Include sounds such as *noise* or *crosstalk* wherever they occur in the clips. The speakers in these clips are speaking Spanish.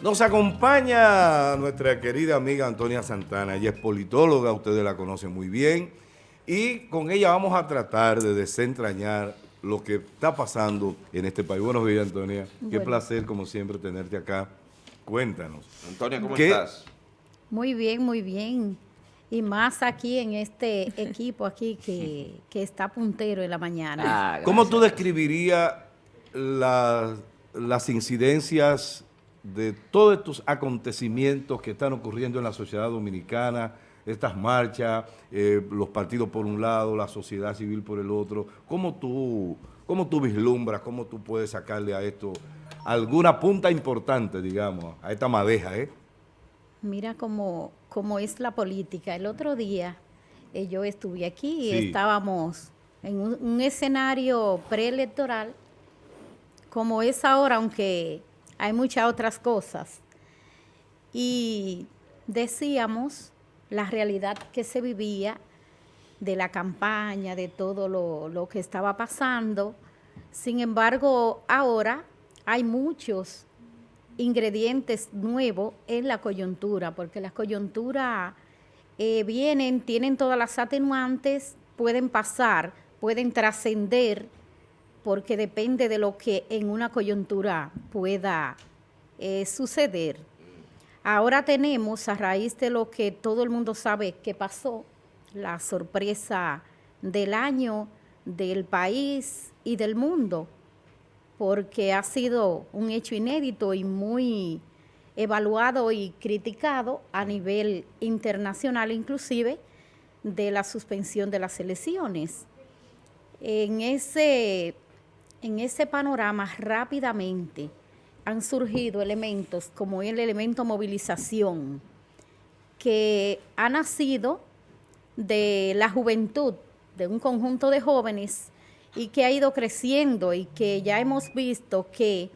Nos acompaña nuestra querida amiga Antonia Santana. Ella es politóloga, ustedes la conocen muy bien. Y con ella vamos a tratar de desentrañar lo que está pasando en este país. Buenos días, Antonia. Qué placer, como siempre, tenerte acá. Cuéntanos. Antonia, ¿cómo estás? Muy bien, muy bien. Y más aquí en este equipo aquí que, está puntero en la mañana. Ah, ¿Cómo tú describirías las incidencias de todos estos acontecimientos que están ocurriendo en la sociedad dominicana, estas marchas, eh, los partidos por un lado, la sociedad civil por el otro, ¿cómo tú, cómo tú vislumbras, cómo tú puedes sacarle a esto alguna punta importante, digamos, a esta madeja, eh? Mira cómo, cómo es la política. El otro día eh, yo estuve aquí y estábamos en un escenario preelectoral como es ahora, aunque hay muchas otras cosas. Y decíamos la realidad que se vivía de la campaña, de todo lo, que estaba pasando. Sin embargo, ahora hay muchos ingredientes nuevos en la coyuntura, porque las coyunturas eh, vienen, tienen todas las atenuantes, pueden pasar, pueden trascender porque depende de lo que en una coyuntura pueda eh, suceder. Ahora tenemos, a raíz de lo que todo el mundo sabe que pasó, la sorpresa del año, del país y del mundo, porque ha sido un hecho inédito y muy evaluado y criticado a nivel internacional inclusive de la suspensión de las elecciones. En ese en ese panorama rápidamente han surgido elementos como el elemento movilización, que ha nacido de la juventud, de un conjunto de jóvenes y que ha ido creciendo y que ya hemos visto que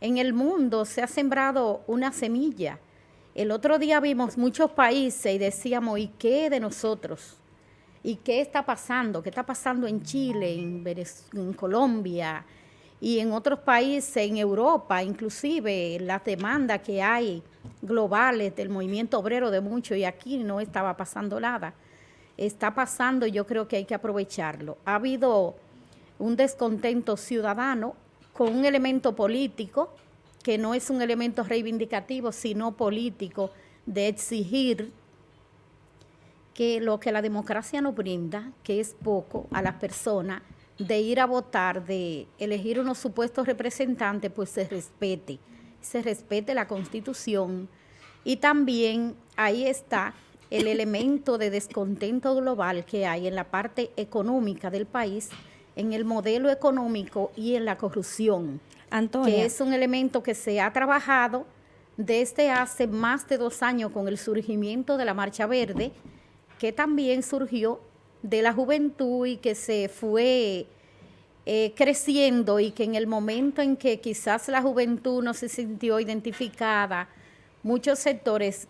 en el mundo se ha sembrado una semilla. El otro día vimos muchos países y decíamos, ¿y qué de nosotros? ¿Y qué está pasando? ¿Qué está pasando en Chile, en, Colombia y en otros países, en Europa, inclusive las demandas que hay globales del movimiento obrero de mucho y aquí no estaba pasando nada. Está pasando y yo creo que hay que aprovecharlo. Ha habido un descontento ciudadano con un elemento político, que no es un elemento reivindicativo, sino político, de exigir que lo que la democracia nos brinda, que es poco a las personas, de ir a votar, de elegir unos supuestos representantes, pues se respete, se respete la Constitución y también ahí está el elemento de descontento global que hay en la parte económica del país, en el modelo económico y en la corrupción, Antonia. que es un elemento que se ha trabajado desde hace más de dos años con el surgimiento de la Marcha Verde, que también surgió de la juventud y que se fue eh, creciendo y que en el momento en que quizás la juventud no se sintió identificada, muchos sectores,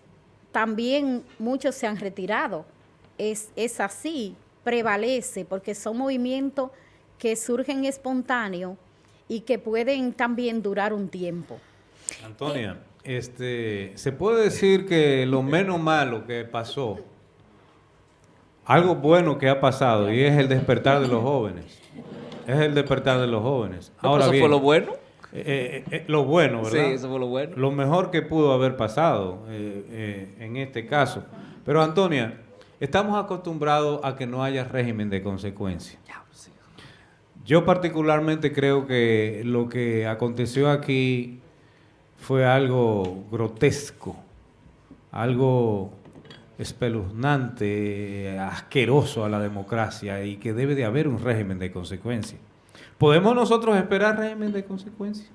también muchos se han retirado. Es, es así, prevalece, porque son movimientos que surgen espontáneos y que pueden también durar un tiempo. Antonia, este, se puede decir que lo menos malo que pasó algo bueno que ha pasado y es el despertar de los jóvenes. Es el despertar de los jóvenes. Ahora ¿Eso fue lo bueno? Eh, eh, eh, lo bueno, ¿verdad? Sí, eso fue lo bueno. Lo mejor que pudo haber pasado en este caso. Pero Antonia, estamos acostumbrados a que no haya régimen de consecuencia. Yo particularmente creo que lo que aconteció aquí fue algo grotesco, algo espeluznante, asqueroso a la democracia y que debe de haber un régimen de consecuencia. ¿Podemos nosotros esperar régimen de consecuencia?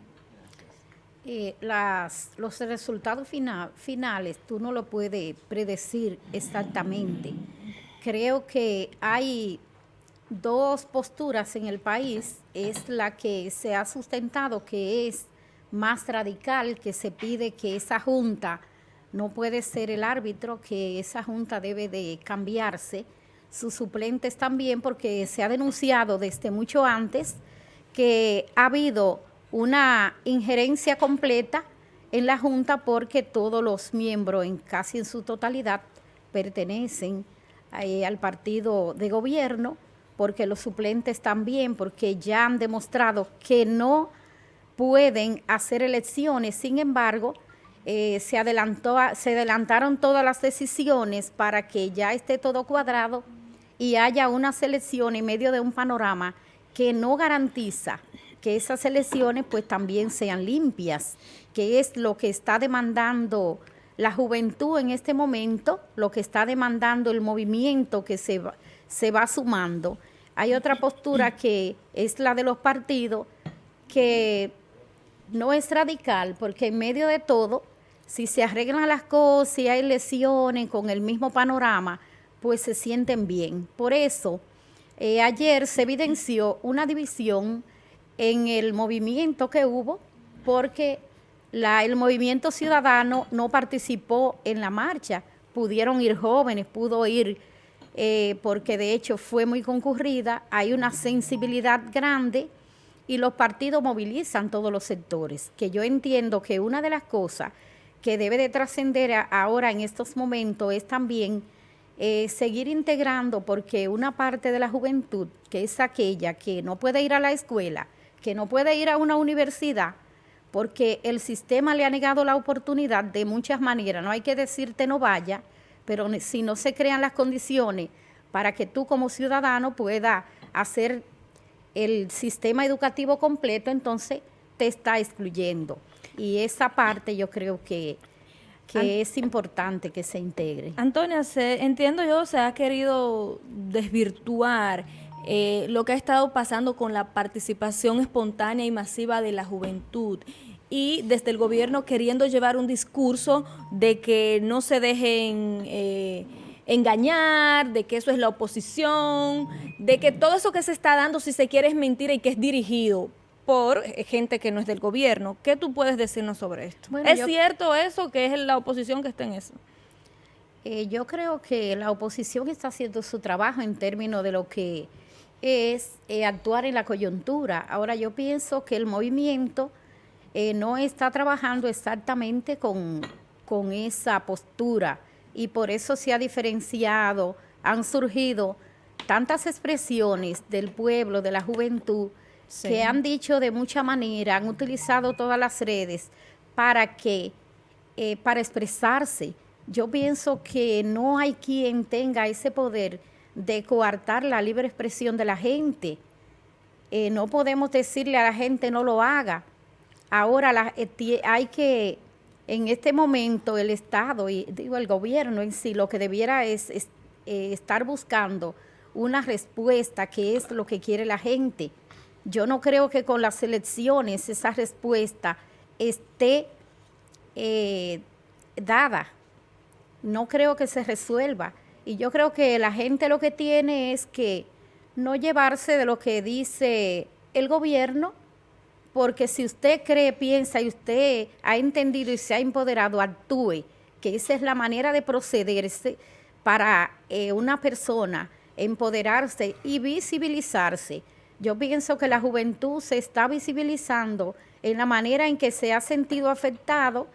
Eh, las, los resultados finales tú no lo puedes predecir exactamente. Creo que hay dos posturas en el país, es la que se ha sustentado, que es más radical, que se pide que esa junta no puede ser el árbitro, que esa junta debe de cambiarse, sus suplentes también, porque se ha denunciado desde mucho antes que ha habido una injerencia completa en la Junta porque todos los miembros, en casi en su totalidad, pertenecen eh, al partido de gobierno, porque los suplentes también, porque ya han demostrado que no pueden hacer elecciones. Sin embargo, eh, se, adelantó, se adelantaron todas las decisiones para que ya esté todo cuadrado y haya una selección en medio de un panorama que no garantiza que esas elecciones pues también sean limpias, que es lo que está demandando la juventud en este momento, lo que está demandando el movimiento que se va, se va sumando. Hay otra postura que es la de los partidos, que no es radical, porque en medio de todo, si se arreglan las cosas, si hay lesiones con el mismo panorama, pues se sienten bien. Por eso, eh, ayer se evidenció una división en el movimiento que hubo, porque el movimiento ciudadano no participó en la marcha. Pudieron ir jóvenes, pudo ir, eh, porque de hecho fue muy concurrida, hay una sensibilidad grande y los partidos movilizan todos los sectores, que yo entiendo que una de las cosas que debe de trascender ahora en estos momentos es también eh, seguir integrando, porque una parte de la juventud, que es aquella que no puede ir a la escuela, que no puede ir a una universidad, porque el sistema le ha negado la oportunidad de muchas maneras, no hay que decirte no vaya, pero si no se crean las condiciones para que tú como ciudadano puedas hacer el sistema educativo completo, entonces te está excluyendo. Y esa parte yo creo que, que es importante que se integre. Antonia, se, entiendo yo, se ha querido desvirtuar eh, lo que ha estado pasando con la participación espontánea y masiva de la juventud y desde el gobierno queriendo llevar un discurso de que no se dejen... Eh, engañar, de que eso es la oposición, de que todo eso que se está dando, si se quiere, es mentira y que es dirigido por gente que no es del gobierno. ¿Qué tú puedes decirnos sobre esto? ¿Es cierto eso, que es la oposición que está en eso? Eh, yo creo que la oposición está haciendo su trabajo en términos de lo que es eh, actuar en la coyuntura. Ahora yo pienso que el movimiento eh, no está trabajando exactamente con, con esa postura y por eso se ha diferenciado, han surgido tantas expresiones del pueblo, de la juventud, que han dicho de mucha manera, han utilizado todas las redes para que, eh, para expresarse. Yo pienso que no hay quien tenga ese poder de coartar la libre expresión de la gente. Eh, no podemos decirle a la gente no lo haga. Ahora eh, hay que en este momento el Estado y digo el gobierno en sí lo que debiera es, estar buscando una respuesta que es lo que quiere la gente. Yo no creo que con las elecciones esa respuesta esté eh, dada. No creo que se resuelva. Y yo creo que la gente lo que tiene es que no llevarse de lo que dice el gobierno, porque si usted cree, piensa y usted ha entendido y se ha empoderado, actúe, que esa es la manera de procederse para eh, una persona empoderarse y visibilizarse. Yo pienso que la juventud se está visibilizando en la manera en que se ha sentido afectado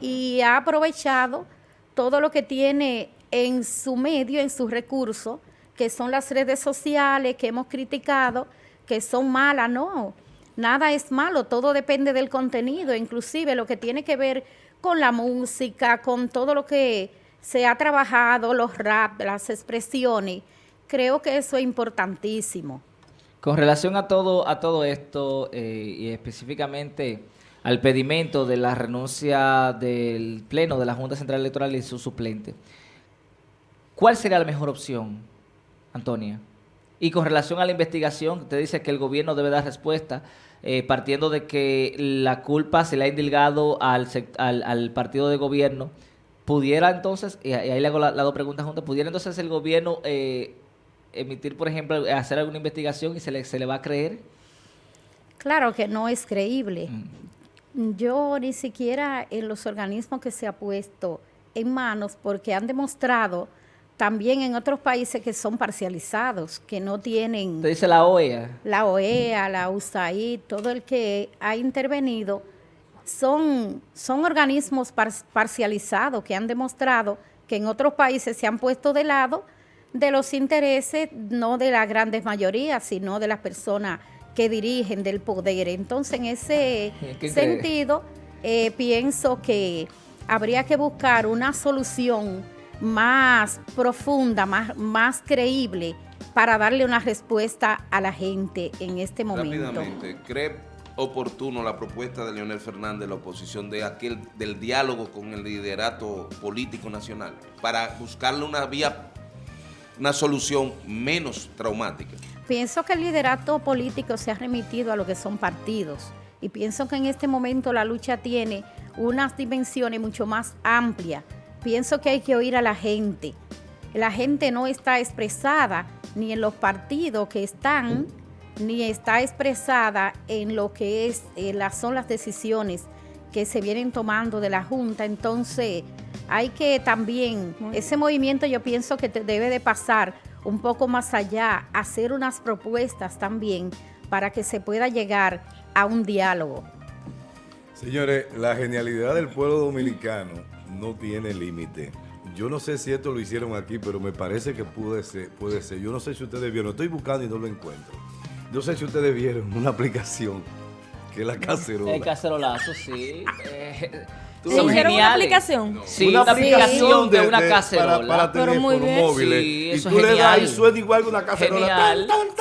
y ha aprovechado todo lo que tiene en su medio, en sus recursos, que son las redes sociales que hemos criticado, que son malas, no nada es malo, todo depende del contenido, inclusive lo que tiene que ver con la música, con todo lo que se ha trabajado, los rap, las expresiones, creo que eso es importantísimo. Con relación a todo, a todo esto eh, y específicamente al pedimento de la renuncia del Pleno de la Junta Central Electoral y su suplente, ¿cuál sería la mejor opción, Antonia? Y con relación a la investigación, usted dice que el gobierno debe dar respuesta eh, partiendo de que la culpa se le ha indilgado al, al, partido de gobierno, pudiera entonces, y ahí le hago las dos preguntas juntas, pudiera entonces el gobierno eh, emitir, por ejemplo, hacer alguna investigación y se le, se le va a creer? Claro que no es creíble. Mm. Yo ni siquiera en los organismos que se ha puesto en manos, porque han demostrado también en otros países que son parcializados, que no tienen... Usted dice la OEA. La OEA, la USAID, todo el que ha intervenido son, son organismos parcializados que han demostrado que en otros países se han puesto de lado de los intereses no de las grandes mayorías, sino de las personas que dirigen del poder. Entonces, en ese sentido, eh, pienso que habría que buscar una solución más profunda, más, más creíble para darle una respuesta a la gente en este momento. Rápidamente, ¿cree oportuno la propuesta de Leonel Fernández, la oposición de aquel del diálogo con el liderato político nacional, para buscarle una vía, una solución menos traumática? Pienso que el liderato político se ha remitido a lo que son partidos y pienso que en este momento la lucha tiene unas dimensiones mucho más amplias. Pienso que hay que oír a la gente. La gente no está expresada ni en los partidos que están, ni está expresada en lo que es, eh, las, son las decisiones que se vienen tomando de la Junta. Entonces, hay que también, ese movimiento yo pienso que debe de pasar un poco más allá, hacer unas propuestas también para que se pueda llegar a un diálogo. Señores, la genialidad del pueblo dominicano no tiene límite. Yo no sé si esto lo hicieron aquí, pero me parece que puede ser. Puede ser. Yo no sé si ustedes vieron, estoy buscando y no lo encuentro. No sé si ustedes vieron una *laughs* aplicación que es la cacerola. El cacerolazo, sí. *laughs* Eh, ¿Son ¿Hicieron una aplicación? Sí, una, aplicación de, una cacerola. Para, para teléfonos móviles. Sí, y tú le das y suena igual que una cacerola.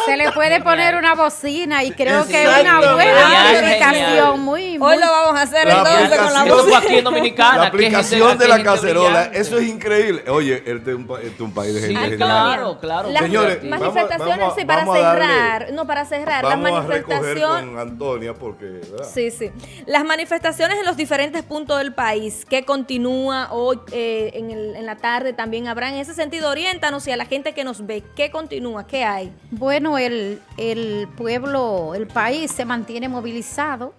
Se le puede poner una bocina y creo que es una buena aplicación. Muy, Hoy lo vamos a hacer entonces con la bocina. aquí en Dominicana. La aplicación de la cacerola. Eso es increíble. Oye, este es un, este un país de gente genial. Claro, claro. Las Señores, manifestaciones, sí, para cerrar. No, para cerrar. Las manifestaciones. con Antonia porque... Sí, sí. Las manifestaciones en los diferentes puntos del país que continúa hoy eh, en, en, la tarde también habrá. En ese sentido, oriéntanos y a la gente que nos ve, ¿qué continúa? ¿Qué hay? Bueno, el, el pueblo, el país se mantiene movilizado.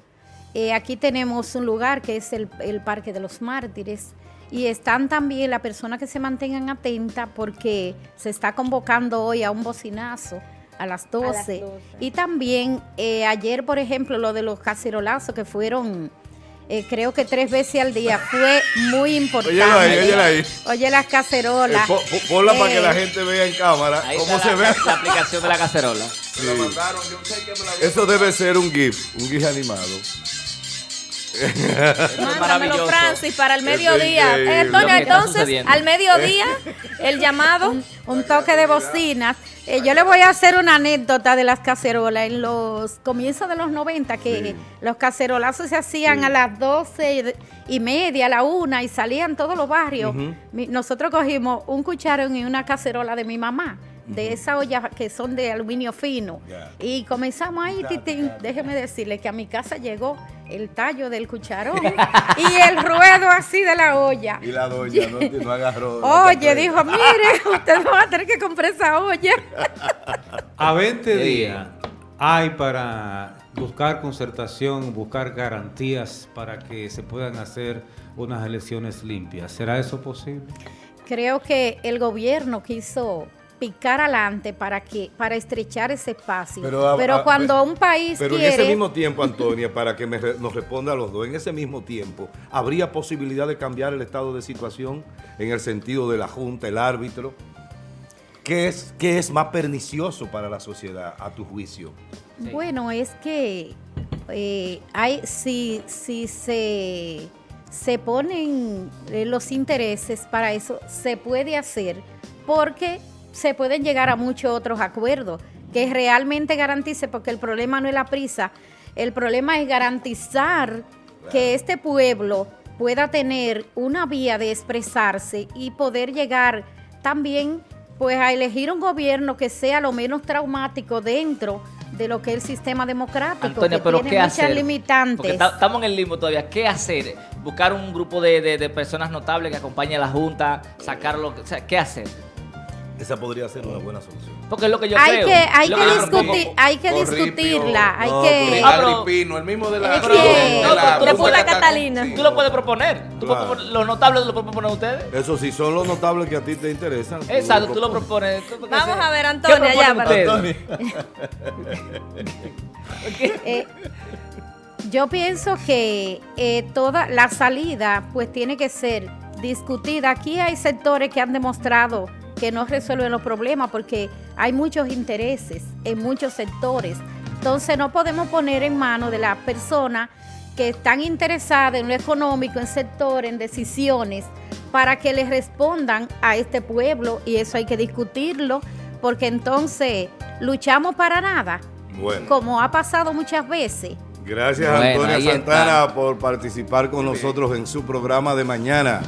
Eh, aquí tenemos un lugar que es el, el Parque de los Mártires y están también las personas que se mantengan atentas porque se está convocando hoy a un bocinazo a las 12. Y también eh, ayer, por ejemplo, lo de los cacerolazos que fueron eh, creo que tres veces al día. Fue muy importante. Oye, ahí. Oye las cacerolas. Eh, ponla para que la eh, gente vea en cámara cómo se ve. La aplicación de la cacerola. Eso debe ser un GIF, un GIF animado. Mándamelo, Francis, para el mediodía. entonces, al mediodía, el llamado. Un, toque de bocinas. Eh, yo le voy a hacer una anécdota de las cacerolas. En los comienzos de los 90, que los cacerolazos se hacían a las 12 y media, a la una, y salían todos los barrios. Nosotros cogimos un cucharón y una cacerola de mi mamá de esa olla que son de aluminio fino. Y comenzamos ahí, titín, déjeme decirle que a mi casa llegó el tallo del cucharón *laughs* y el ruedo así de la olla. Y la doña no, agarró. Oye, dijo, mire, *laughs* usted no va a tener que comprar esa olla. *laughs* A 20 días hay para buscar concertación, buscar garantías para que se puedan hacer unas elecciones limpias. ¿Será eso posible? Creo que el gobierno quiso picar adelante para que para estrechar ese espacio. Pero, cuando un país Pero en ese mismo tiempo, Antonia, para que nos responda a los dos, en ese mismo tiempo, ¿habría posibilidad de cambiar el estado de situación en el sentido de la Junta, el árbitro? ¿Qué es, qué es más pernicioso para la sociedad, a tu juicio? Bueno, es que eh, hay, si, si se, se ponen eh, los intereses para eso, se puede hacer porque se pueden llegar a muchos otros acuerdos que realmente garantice, porque el problema no es la prisa, el problema es garantizar que este pueblo pueda tener una vía de expresarse y poder llegar también pues a elegir un gobierno que sea lo menos traumático dentro de lo que es el sistema democrático, que pero tiene muchas limitantes. Estamos en el limbo todavía. ¿Qué hacer? Buscar un grupo de, personas notables que acompañe a la Junta, sacarlo, o sea, ¿qué hacer? Esa podría ser una buena solución. Porque es lo que yo hay creo. Que, hay, que discutir, hay que discutirla. Hay que... Ah, el mismo de la... de, Punta Catalina. Tú lo puedes proponer. los notables lo pueden proponer ustedes. Eso sí, son los notables que a ti te interesan. Exacto, tú lo propones. Vamos a ver, Antonia, ya. Para... *laughs* eh, Yo pienso que eh, toda la salida pues tiene que ser discutida. Aquí hay sectores que han demostrado que no resuelven los problemas porque hay muchos intereses en muchos sectores. Entonces no podemos poner en manos de las personas que están interesadas en lo económico, en sector, en decisiones, para que les respondan a este pueblo y eso hay que discutirlo porque entonces luchamos para nada, Bueno. como ha pasado muchas veces. Gracias Bueno, Antonia Santana está. por participar con nosotros en su programa de mañana.